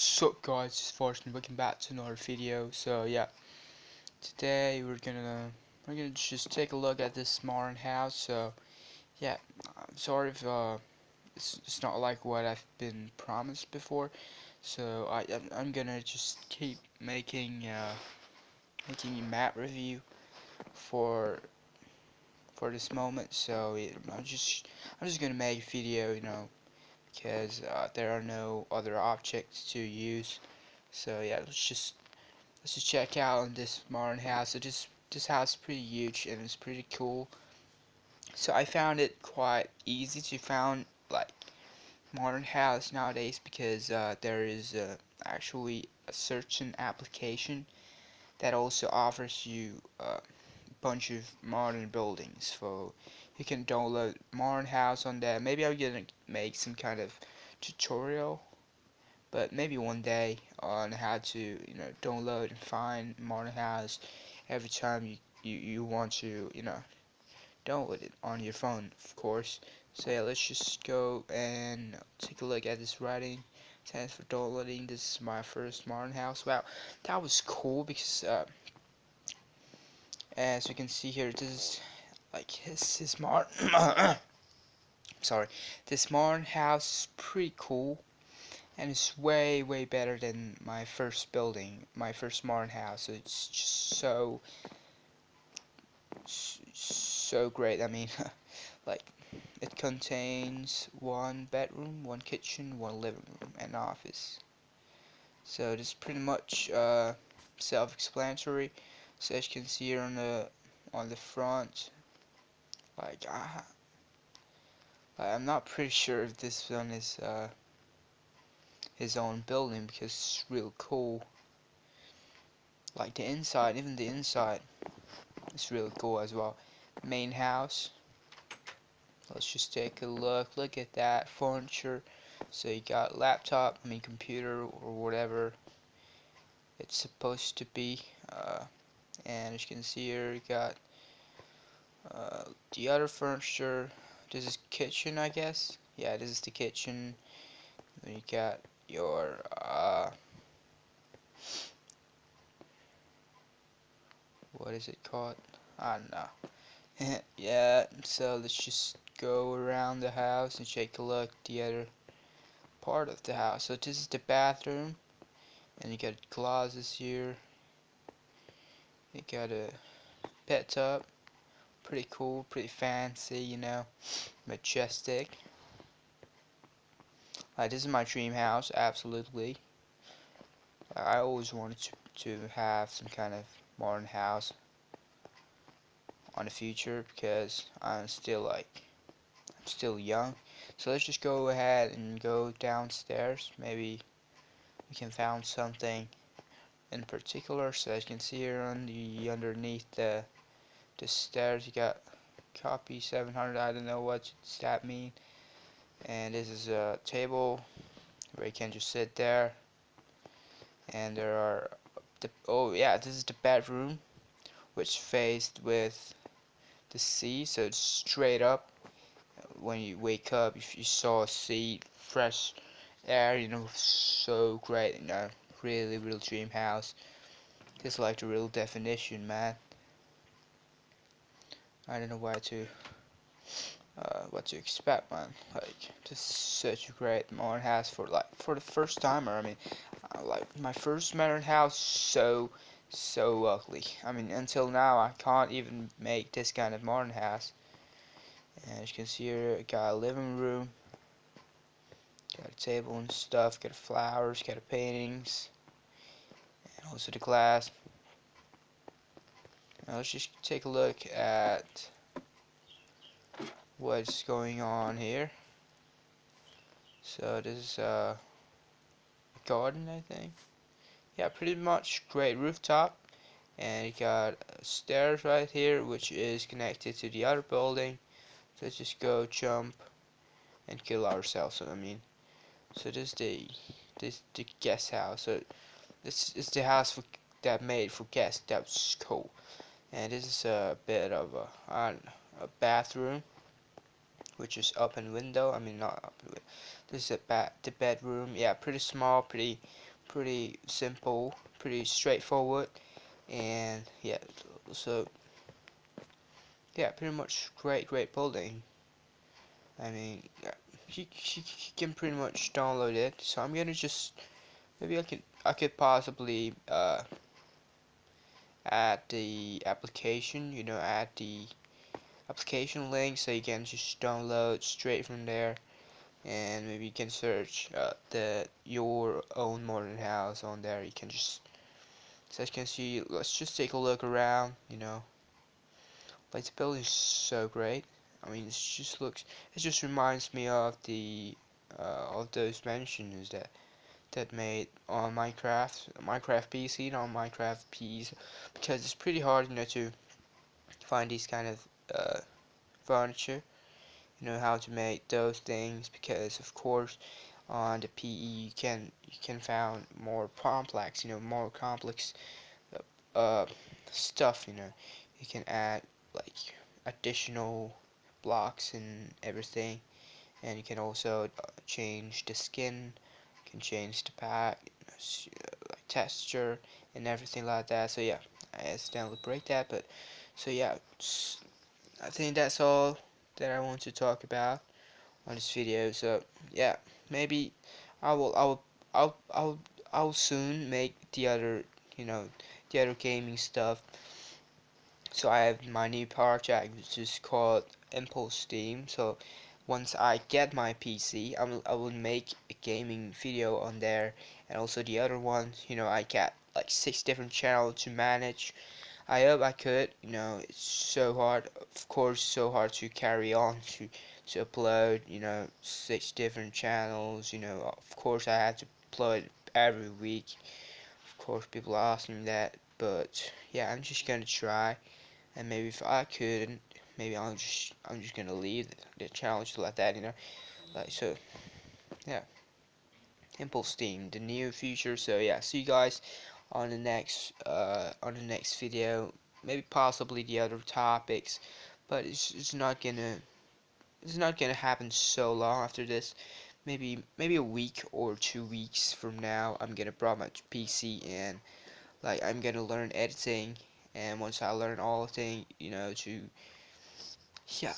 What's up guys, it's Fortune, welcome back to another video. So yeah, today we're gonna we're gonna just take a look at this modern house. So yeah, I'm sorry if uh, it's, it's not like what I've been promised before. So I I'm, I'm gonna just keep making uh, making a map review for for this moment. So yeah, I'm just I'm just gonna make a video, you know, because uh, there are no other objects to use. So yeah let's just let's just check out this modern house. So this this house is pretty huge and it's pretty cool. So I found it quite easy to find like modern house nowadays because uh, there is uh, actually a certain application that also offers you uh, a bunch of modern buildings. So you can download modern house on there. Maybe I'm gonna make some kind of tutorial but maybe one day on how to you know download and find modern house every time you, you, you want to you know download it on your phone of course. So yeah, let's just go and take a look at this writing thanks for downloading. This is my first modern house. Wow that was cool because uh, as you can see here this is like this is modern sorry. This modern house is pretty cool and it's way way better than my first building my first modern house. It's just so so great. I mean like it contains one bedroom one kitchen one living room and office. So is pretty much uh, self-explanatory. So as you can see here on the on the front like uh, I'm not pretty sure if this one is uh, his own building because it's real cool. Like the inside, even the inside is really cool as well. Main house. Let's just take a look. Look at that furniture. So you got laptop, I mean computer or whatever it's supposed to be. Uh, and as you can see here, you got uh, the other furniture this is kitchen I guess. Yeah this is the kitchen. Then you got your uh, what is it called? I don't know. Yeah so let's just go around the house and take a look the other part of the house. So this is the bathroom. And you got closets here. You got a pet tub pretty cool, pretty fancy, you know, majestic. Like, this is my dream house, absolutely. I always wanted to, to have some kind of modern house on the future because I'm still like, I'm still young. So let's just go ahead and go downstairs. Maybe we can find something in particular. So as you can see here on the underneath the the stairs you got copy 700 I don't know what that mean. And this is a table where you can just sit there. And there are the oh yeah this is the bedroom which faced with the sea so it's straight up. When you wake up if you saw sea fresh air you know so great you know really real dream house. This is like the real definition man I don't know what to uh, what to expect man. Like just such a great modern house for like for the first timer. I mean uh, like my first modern house so so ugly. I mean until now I can't even make this kind of modern house. And as you can see here got a living room got a table and stuff got flowers got paintings and also the glass now let's just take a look at what's going on here. So this is uh, a garden, I think. Yeah, pretty much great rooftop. And you got stairs right here, which is connected to the other building. So let's just go jump and kill ourselves. I mean, so this is the this the guest house. So this is the house for, that made for guests. That's cool and this is a bit of a, a bathroom which is open window I mean not open this is a ba the bedroom yeah pretty small pretty pretty simple pretty straightforward and yeah so yeah pretty much great great building. I mean you, you, you can pretty much download it so I'm gonna just maybe I could I could possibly uh, add the application you know add the application link so you can just download straight from there. And maybe you can search uh, the your own modern house on there. You can just so as you can see let's just take a look around you know. Like the building is so great. I mean it just looks it just reminds me of the uh, of those mansions that that made on Minecraft Minecraft PC not Minecraft PC because it's pretty hard you know to find these kind of uh, furniture you know how to make those things because of course on the PE you can you can find more complex you know more complex uh, stuff you know. You can add like additional blocks and everything and you can also uh, change the skin can change the pack uh, like texture and everything like that. So yeah I accidentally break that but so yeah I think that's all that I want to talk about on this video. So yeah maybe I will I will I'll I'll I'll soon make the other you know the other gaming stuff. So I have my new project which is called Impulse Steam. So once I get my PC I will, I will make a gaming video on there. And also the other one you know I got like six different channels to manage. I hope I could you know it's so hard of course so hard to carry on to to upload you know six different channels you know. Of course I have to upload every week. Of course people ask me that but yeah I'm just gonna try. And maybe if I couldn't maybe I'm just I'm just gonna leave the challenge to let that you know? Like so yeah. Impulse Steam the near future. so yeah see you guys on the next uh, on the next video. Maybe possibly the other topics but it's, it's not gonna it's not gonna happen so long after this. Maybe maybe a week or two weeks from now I'm gonna bring my PC and like I'm gonna learn editing and once I learn all the thing you know to yeah.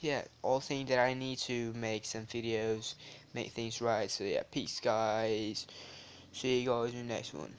Yeah all thing that I need to make some videos make things right. So yeah peace guys. See you guys in the next one